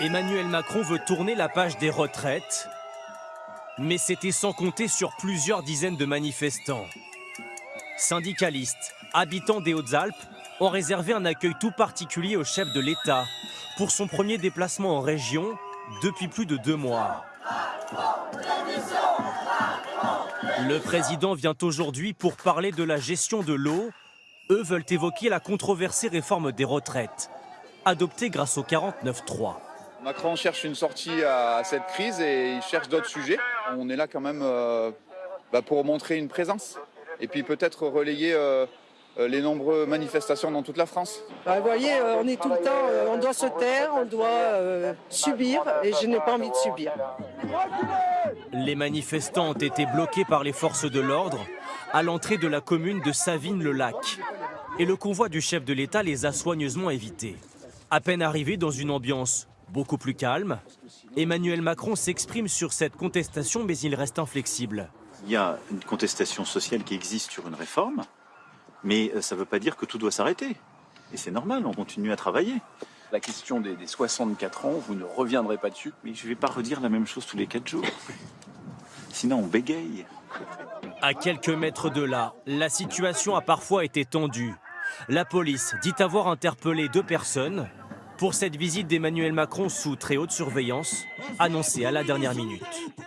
Emmanuel Macron veut tourner la page des retraites, mais c'était sans compter sur plusieurs dizaines de manifestants. Syndicalistes, habitants des Hautes-Alpes ont réservé un accueil tout particulier au chef de l'État pour son premier déplacement en région depuis plus de deux mois. Le président vient aujourd'hui pour parler de la gestion de l'eau. Eux veulent évoquer la controversée réforme des retraites, adoptée grâce au 49-3. Macron cherche une sortie à cette crise et il cherche d'autres sujets. On est là quand même euh, bah, pour montrer une présence et puis peut-être relayer euh, les nombreuses manifestations dans toute la France. Bah, vous voyez, euh, on est tout le temps, euh, on doit se taire, on doit euh, subir et je n'ai pas envie de subir. Les manifestants ont été bloqués par les forces de l'ordre à l'entrée de la commune de Savine-le-Lac. Et le convoi du chef de l'État les a soigneusement évités. À peine arrivé dans une ambiance beaucoup plus calme, Emmanuel Macron s'exprime sur cette contestation, mais il reste inflexible. Il y a une contestation sociale qui existe sur une réforme, mais euh, ça ne veut pas dire que tout doit s'arrêter. Et c'est normal, on continue à travailler. La question des, des 64 ans, vous ne reviendrez pas dessus Mais je ne vais pas redire la même chose tous les quatre jours. Sinon, on bégaye. À quelques mètres de là, la situation a parfois été tendue. La police dit avoir interpellé deux personnes pour cette visite d'Emmanuel Macron sous très haute surveillance, annoncée à la dernière minute.